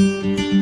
you